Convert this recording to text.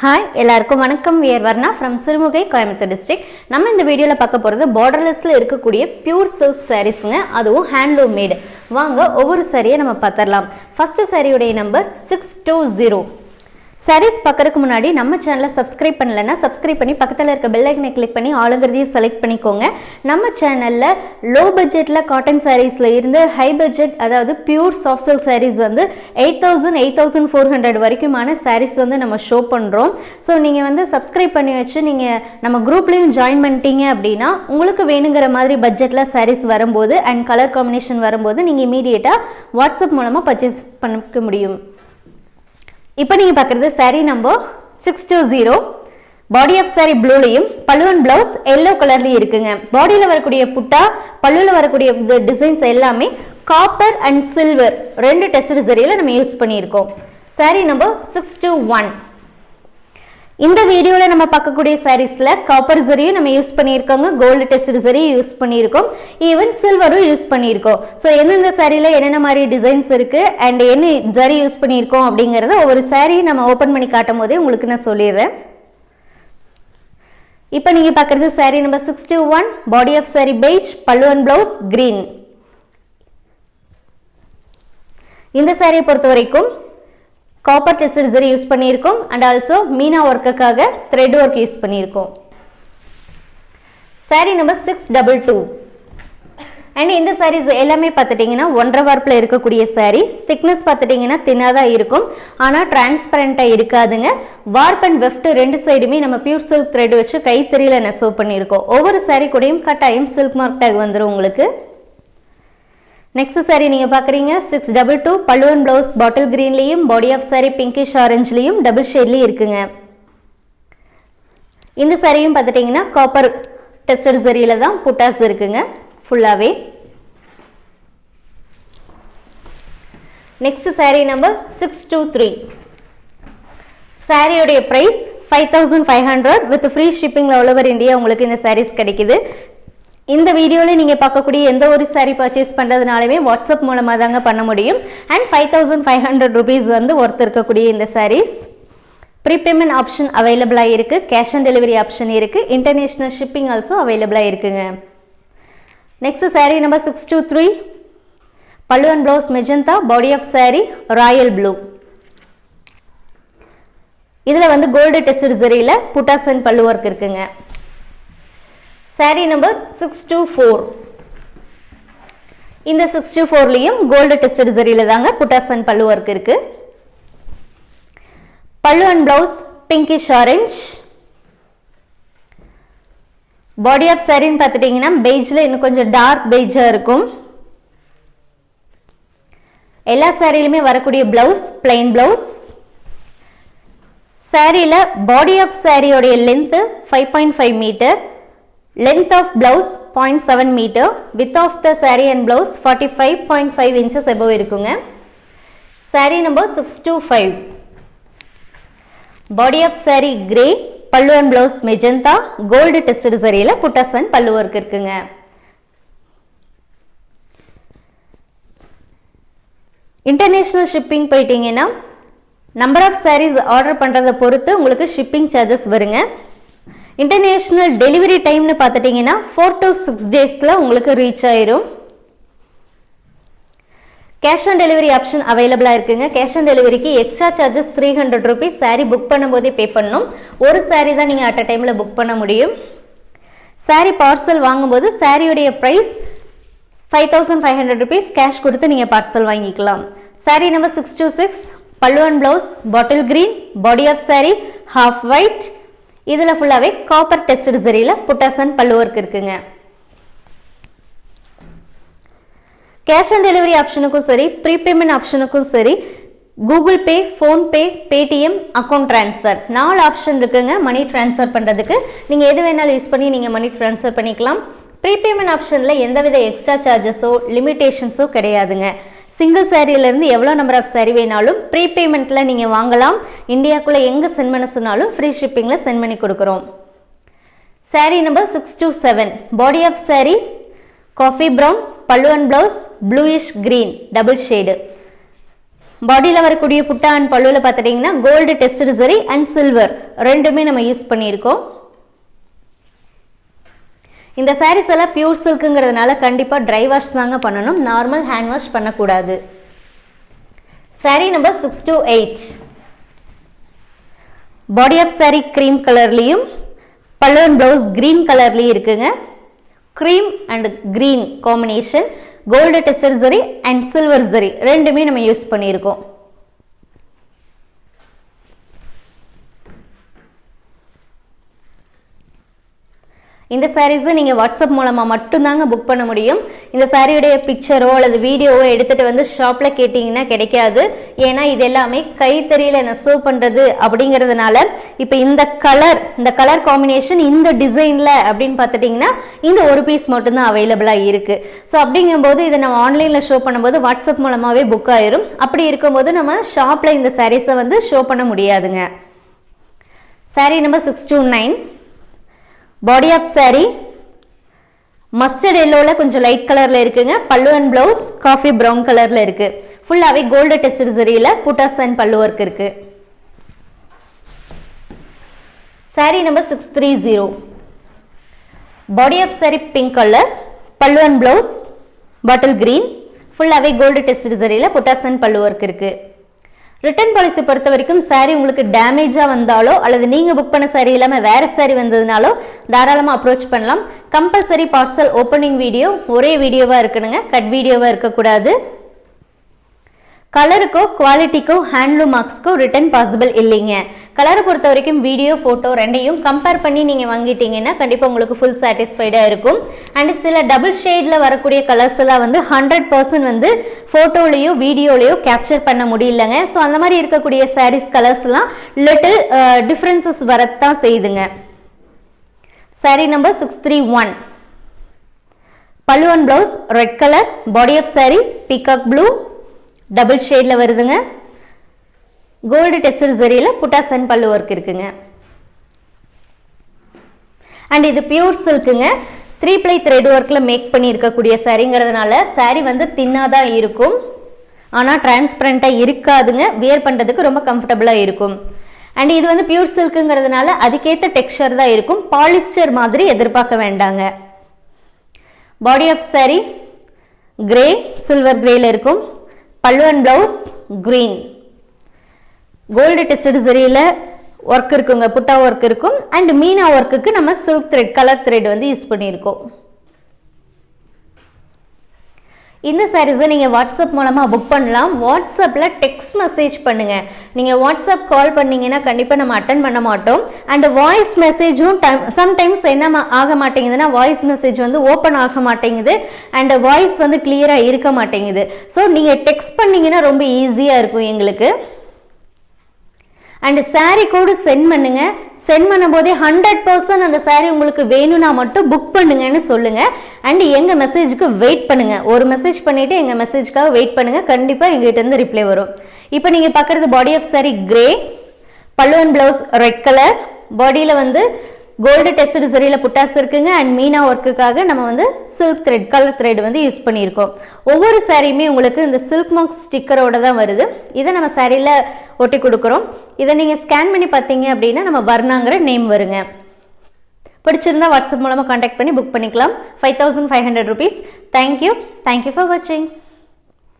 Hi எல்லாருக்கும் வணக்கம். We're Varna from Sirumugai Coimbatore district நம்ம இந்த வீடியோவில் பார்க்க போகிறது பார்டர்லெஸ்ஸில் இருக்கக்கூடிய பியூர் சில்க் சாரீஸுங்க அதுவும் ஹேண்ட்லூம் மேடு வாங்க ஒவ்வொரு சாரியை நம்ம பார்த்துடலாம். ஃபஸ்ட்டு சாரியுடைய number six two zero sarees பார்க்கறதுக்கு முன்னாடி நம்ம சேனலை சப்ஸ்கிரைப் பண்ணலைன்னா சப்ஸ்கிரைப் பண்ணி பக்கத்தில் இருக்க பெல்லைக்கனை கிளிக் பண்ணி ஆளுங்கிறதையும் செலக்ட் பண்ணிக்கோங்க. நம்ம சேனலில் லோ பட்ஜெட்டில் காட்டன் சாரீஸில் இருந்து ஹை பட்ஜெட் அதாவது பியூர் சாஃப்ட் சில்க் சாரீஸ் வந்து eight thousand eight thousand four hundred வரைக்குமான sarees வந்து நம்ம ஷோ பண்ணுறோம் ஸோ நீங்கள் வந்து சப்ஸ்கிரைப் பண்ணி வச்சு நீங்கள் நம்ம குரூப்லேயும் ஜாயின் பண்ணிட்டீங்க அப்படின்னா உங்களுக்கு வேணுங்கிற மாதிரி பட்ஜெட்டில் சாரீஸ் வரும்போது அண்ட் கலர் காம்பினேஷன் வரும்போது நீங்கள் இமீடியட்டாக வாட்ஸ்அப் மூலமாக பர்ச்சேஸ் பண்ணிக்க முடியும். இப்போ நீங்கள் பார்க்குறது saree number six two zero body of saree ப்ளூலையும் பல்லுவன் பிளவுஸ் எல்லோ கலர்லையும் இருக்குங்க. பாடியில் வரக்கூடிய புட்டா பல்லுவில் வரக்கூடிய டிசைன்ஸ் எல்லாமே காப்பர் அண்ட் சில்வர் ரெண்டு டெஸ்ட் சரியில் நம்ம யூஸ் பண்ணியிருக்கோம். Sari number six two one இந்த வீடியோவில் நம்ம பார்க்கக்கூடிய சாரீஸில் காப்பர் ஜரியும் நம்ம யூஸ் பண்ணியிருக்கோங்க. கோல்டு டெஸ்ட் சரியும் யூஸ் பண்ணியிருக்கோம். ஈவன் சில்வரும் யூஸ் பண்ணியிருக்கோம். ஸோ எந்தெந்த சாரியில் என்னென்ன மாதிரி டிசைன்ஸ் இருக்குது அண்ட் என்ன ஜரி யூஸ் பண்ணியிருக்கோம் அப்படிங்கிறத ஒவ்வொரு saree நம்ம ஓப்பன் பண்ணி காட்டும் போதே உங்களுக்கு நான் சொல்லிடுறேன். இப்போ நீங்கள் பார்க்குறது saree number six two one body of saree beige pallu and blouse green இந்த சாரியை பொறுத்த வரைக்கும் காப்பர் டெஸ்ட் சரி யூஸ் பண்ணியிருக்கோம். அண்ட் ஆல்சோ மீனா ஒர்க்குக்காக த்ரெட் ஒர்க் யூஸ் பண்ணியிருக்கோம். Saree number six double two and இந்த சாரீஸ் எல்லாமே பார்த்துட்டிங்கன்னா ஒன்றரை வார்ப்பில் இருக்கக்கூடிய சாரீ திக்னஸ் பார்த்துட்டிங்கன்னா தின்னாக தான் இருக்கும். ஆனால் டிரான்ஸ்பரண்ட்டாக இருக்காதுங்க. வார்ப் அண்ட் வெஃப்ட் ரெண்டு சைடுமே நம்ம பியூர் சில்க் த்ரெட் வச்சு கைத்தறியில் நெசவு பண்ணியிருக்கோம். ஒவ்வொரு சாரீ கூடயும் கட்டாயம் சில்க் மார்க் டேக் வந்துடும் உங்களுக்கு. நெக்ஸ்ட் சாரி நீங்கள் பார்க்குறீங்க. சிக்ஸ் டபுள் டூ பல்லுவன் ப்ளவுஸ் பாட்டில் க்ரீன்லேயும் பாடி ஆஃப் சாரி பிங்கிஷ் ஆரஞ்சுலேயும் டபுள் ஷேட்லேயும் இருக்குங்க. இந்த சாரியும் பார்த்துட்டிங்கன்னா காப்பர் டெஸ்டட் சரியில் தான் புட்டாஸ் இருக்குங்க. ஃபுல்லாகவே next saree number six two three சாரியோடைய price five thousand five hundred with free ஷிப்பிங்கில் all over India உங்களுக்கு இந்த சாரீஸ் கிடைக்குது. இந்த வீடியோவில் நீங்கள் பார்க்கக்கூடிய எந்த ஒரு சாரீ பர்ச்சேஸ் பண்ணுறதுனாலுமே வாட்ஸ்அப் மூலமாக தாங்க பண்ண முடியும். And five thousand five hundred rupees வந்து ஒர்த்து இருக்கக்கூடிய இந்த சாரீஸ் ப்ரீபேமெண்ட் ஆப்ஷன் அவைலபிளாக இருக்குது கேஷ் ஆன் டெலிவரி ஆப்ஷன் இருக்குது இன்டர்நேஷ்னல் ஷிப்பிங் ஆல்சோ அவைலபிளாக இருக்குங்க. Next saree number six two three pallu and blouse magenta body of saree royal blue இதில் வந்து கோல்டு டெஸ்ட் ஜெரியில் புட்டாஸ் அண்ட் பல்லு ஒர்க் இருக்குங்க. Saree number six two four இந்த six two ஃபோர்லேயும் gold test சரியில் தாங்க புட்டாசன் பல்லு ஒர்க் இருக்கு. Pallu and blouse pinkish orange body of சாரின்னு பார்த்துட்டிங்கன்னா பெய்ஜில் இன்னும் கொஞ்சம் டார்க் பெய்ஜாக இருக்கும். எல்லா சாரியிலுமே வரக்கூடிய பிளவுஸ் பிளைன் பிளவுஸ் சாரியில் body of சாரியோடைய length five point five meter length of blouse 0.7 meter. Width of the saree and blouse 45.5 inches above இருக்குங்க. Saree number 625 body of saree grey பல்லு and blouse magenta, gold tested சரியில் புட்டாஸ் and பல்லு work இருக்குங்க. International shipping போயிட்டீங்கன்னா number of saris order பண்ணுறதை பொறுத்து உங்களுக்கு shipping charges வருங்க. இன்டர்நேஷ்னல் டெலிவரி டைம்னு பார்த்துட்டிங்கன்னா ஃபோர் டு சிக்ஸ் டேஸில் உங்களுக்கு ரீச் ஆயிரும். கேஷ் ஆன் டெலிவரி ஆப்ஷன் அவைலபிளாக இருக்குங்க. கேஷ் ஆன் டெலிவரிக்கு extra charges three hundred rupees saree book பண்ணும்போதே பே பண்ணணும். ஒரு சாரீ தான் நீங்கள் அட் அ டைமில் புக் பண்ண முடியும். சாரீ பார்சல் வாங்கும்போது சாரியுடைய price five thousand five hundred rupees cash கொடுத்து நீங்கள் பார்சல் வாங்கிக்கலாம். Saree number six two six பல்லுவன் blouse bottle green body of saree half white இதில் ஃபுல்லாகவே காப்பர் டெஸ்ட் சரியில் புட்டாசன் பல்லு இருக்குங்க. கேஷ் ஆன் டெலிவரி ஆப்ஷனுக்கும் சரி ப்ரீபேமெண்ட் ஆப்ஷனுக்கும் சரி Google Pay PhonePe Paytm account transfer நாலு ஆப்ஷன் இருக்குங்க மணி ட்ரான்ஸ்ஃபர் பண்ணுறதுக்கு நீங்கள் எது வேணாலும் யூஸ் பண்ணி நீங்கள் மணி ட்ரான்ஸ்ஃபர் பண்ணிக்கலாம். ப்ரீபேமெண்ட் ஆப்ஷனில் எந்தவித எக்ஸ்ட்ரா சார்ஜஸோ லிமிட்டேஷன்ஸோ கிடையாதுங்க. சிங்கிள் சாரியிலேருந்து எவ்வளோ நம்பர் ஆஃப் சாரி வேணாலும் ப்ரீபேமெண்ட்டில் நீங்கள் வாங்கலாம். இந்தியாக்குள்ளே எங்கே சென்ட் பண்ண சொன்னாலும் ஃப்ரீ ஷிப்பிங்கில் சென்ட் பண்ணி கொடுக்குறோம். Sari number six two seven body of sari coffee brown பல்லு and blouse bluish green double shade பாடியில் வரக்கூடிய புட்டா அண்ட் பல்லுவில் பார்த்துட்டிங்கன்னா gold tested zari and silver ரெண்டுமே நம்ம யூஸ் பண்ணியிருக்கோம். இந்த சாரீஸ் எல்லாம் பியூர் சில்க்குங்கிறதுனால கண்டிப்பாக ட்ரை வாஷ் தாங்க பண்ணணும். நார்மல் ஹேண்ட் வாஷ் பண்ணக்கூடாது. Sari number six two eight body of sari cream கலர்லேயும் பல்லுவன் ப்ளவுஸ் க்ரீன் கலர்லேயும் இருக்குங்க. Cream and green combination gold tester zari and silver zari ரெண்டுமே நம்ம யூஸ் பண்ணியிருக்கோம். இந்த சாரீஸை நீங்கள் வாட்ஸ்அப் மூலமாக மட்டும்தாங்க புக் பண்ண முடியும். இந்த சாரியுடைய பிக்சரோ அல்லது வீடியோவோ எடுத்துகிட்டு வந்து ஷாப்பில் கேட்டிங்கன்னா கிடைக்காது. ஏன்னா இது எல்லாமே கைத்தறியில் நெசவு பண்ணுறது அப்படிங்கிறதுனால இப்போ இந்த கலர் இந்த கலர் காம்பினேஷன் இந்த டிசைனில் அப்படின்னு பார்த்துட்டிங்கன்னா இந்த ஒரு பீஸ் மட்டும்தான் அவைலபிளாக இருக்குது ஸோ அப்படிங்கும்போது இதை நம்ம ஆன்லைனில் ஷோ பண்ணும்போது வாட்ஸ்அப் மூலமாகவே புக் ஆயிரும். அப்படி இருக்கும்போது நம்ம ஷாப்பில் இந்த சாரீஸை வந்து ஷோ பண்ண முடியாதுங்க. Sari number six two nine body of sari mustard எல்லோவில் கொஞ்சம் லைட் கலரில் இருக்குங்க. பல்லு அண்ட் ப்ளவுஸ் காஃபி ப்ரௌன் கலரில் இருக்குது ஃபுல்லாகவே கோல்டு டெஸ்ட் சரியில் புட்டாஸ் அண்ட் பல்லு ஒர்க் இருக்குது sari number six three zero body of sari pink colour பல்லு அண்ட் ப்ளவுஸ் பாட்டில் க்ரீன் ஃபுல்லாகவே கோல்டு டெஸ்ட் சரியில் புட்டாஸ் அண்ட் பல்லு ஒர்க் இருக்குது ரிட்டர்ன் பாலிசி பொறுத்த வரைக்கும் சாரீ உங்களுக்கு டேமேஜாக வந்தாலோ அல்லது நீங்கள் புக் பண்ண சாரீ இல்லாமல் வேறு சாரீ வந்ததுனாலோ தாராளமாக அப்ரோச் பண்ணலாம். கம்பல்சரி பார்சல் ஓப்பனிங் வீடியோ ஒரே வீடியோவாக இருக்கணுங்க. கட் வீடியோவாக இருக்கக்கூடாது. கலருக்கோ குவாலிட்டிக்கோ ஹேண்ட்லூம் மார்க்ஸ்க்கோ ரிட்டர்ன் பாசிபிள் இல்லைங்க. கலரை பொறுத்த வரைக்கும் வீடியோ ஃபோட்டோ ரெண்டையும் கம்பேர் பண்ணி நீங்கள் வாங்கிட்டீங்கன்னா கண்டிப்பாக உங்களுக்கு ஃபுல் சாட்டிஸ்ஃபைடாக இருக்கும். அண்ட் சில டபுள் ஷேடில் வரக்கூடிய கலர்ஸ் எல்லாம் வந்து ஹண்ட்ரட் பர்சன்ட் வந்து ஃபோட்டோலேயோ வீடியோலேயோ கேப்சர் பண்ண முடியலங்க. ஸோ அந்த மாதிரி இருக்கக்கூடிய சாரீஸ் கலர்ஸ்லாம் லிட்டில் டிஃப்ரென்சஸ் வரத்தான் செய்யுதுங்க. Sari number six three one பல்லுவன் blouse red colour body of sari peacock blue double ஷேடில் வருதுங்க. கோல்டு டெஸ்டர் சரியில் புட்டாசன் பல்லு ஒர்க் இருக்குங்க. அண்ட் இது பியூர் சில்க்குங்க த்ரீ ப்ளை த்ரெட் ஒர்க்கில் மேக் பண்ணியிருக்கக்கூடிய இருக்கக்கூடிய சாரீங்கிறதுனால சாரீ வந்து தின்னாக தான் இருக்கும் ஆனால் டிரான்ஸ்பரண்ட்டாக இருக்காதுங்க. வியர் பண்ணுறதுக்கு ரொம்ப கம்ஃபர்டபுளாக இருக்கும். அண்ட் இது வந்து பியூர் சில்க்குங்கிறதுனால அதுக்கேற்ற டெக்ஸ்டர் தான் இருக்கும். பாலிஸ்டர் மாதிரி எதிர்பார்க்க வேண்டாங்க. Body of sari grey silver கிரேயில் இருக்கும். பல்லு and blouse green gold test சரியில் work இருக்குங்க புட்டா ஒர்க் இருக்கும். அண்ட் மீனா ஒர்க்குக்கு நம்ம சில்க் த்ரெட் கலர் த்ரெட் வந்து யூஸ் பண்ணியிருக்கோம். இந்த சாரீஸை நீங்கள் வாட்ஸ்அப் மூலமாக புக் பண்ணலாம். வாட்ஸ்அப்பில் டெக்ஸ்ட் மெசேஜ் பண்ணுங்கள் நீங்கள் வாட்ஸ்அப் கால் பண்ணீங்கன்னா கண்டிப்பாக நம்ம அட்டன் பண்ண மாட்டோம். அண்ட் வாய்ஸ் மெசேஜும் டைம் சம்டைம்ஸ் என்ன ஆக மாட்டேங்குதுன்னா வாய்ஸ் மெசேஜ் வந்து ஓப்பன் ஆக மாட்டேங்குது. அண்ட் வாய்ஸ் வந்து கிளியராக இருக்க மாட்டேங்குது. ஸோ நீங்கள் டெக்ஸ்ட் பண்ணீங்கன்னா ரொம்ப ஈஸியாக இருக்கும் எங்களுக்கு. அண்ட் சாரீ கோடு சென்ட் பண்ணுங்க. சென்ட் பண்ணும்போதே ஹண்ட்ரட் பர்சன்ட் அந்த சாரீ உங்களுக்கு வேணும்னா மட்டும் புக் பண்ணுங்கன்னு சொல்லுங்க. அண்ட் எங்க மெசேஜுக்கு வெயிட் பண்ணுங்க. ஒரு மெசேஜ் பண்ணிட்டு எங்க மெசேஜ்க்காக வெயிட் பண்ணுங்க. கண்டிப்பா எங்ககிட்ட இருந்து ரிப்ளை வரும். இப்போ நீங்க பார்க்குறது பாடி ஆஃப் சாரி கிரே பல்லுவன் பிளவுஸ் ரெட் கலர் பாடியில் வந்து கோல்டு டெஸ்ட் சரியில் புட்டாஸ் இருக்குங்க. அண்ட் மீனா ஒர்க்குக்காக நம்ம வந்து சில்க் த்ரெட் கலர் த்ரெட் வந்து யூஸ் பண்ணியிருக்கோம். ஒவ்வொரு சாரியுமே உங்களுக்கு இந்த சில்க் மார்க் ஸ்டிக்கரோட தான் வருது. இதை நம்ம சாரியில் ஒட்டி கொடுக்குறோம். இதை நீங்கள் ஸ்கேன் பண்ணி பார்த்தீங்க அப்படின்னா நம்ம வர்ணாங்கிற நேம் வருங்க. பிடிச்சிருந்தா வாட்ஸ்அப் மூலமாக காண்டாக்ட் பண்ணி புக் பண்ணிக்கலாம். Five thousand five hundred rupees thank you thank you for வாட்சிங்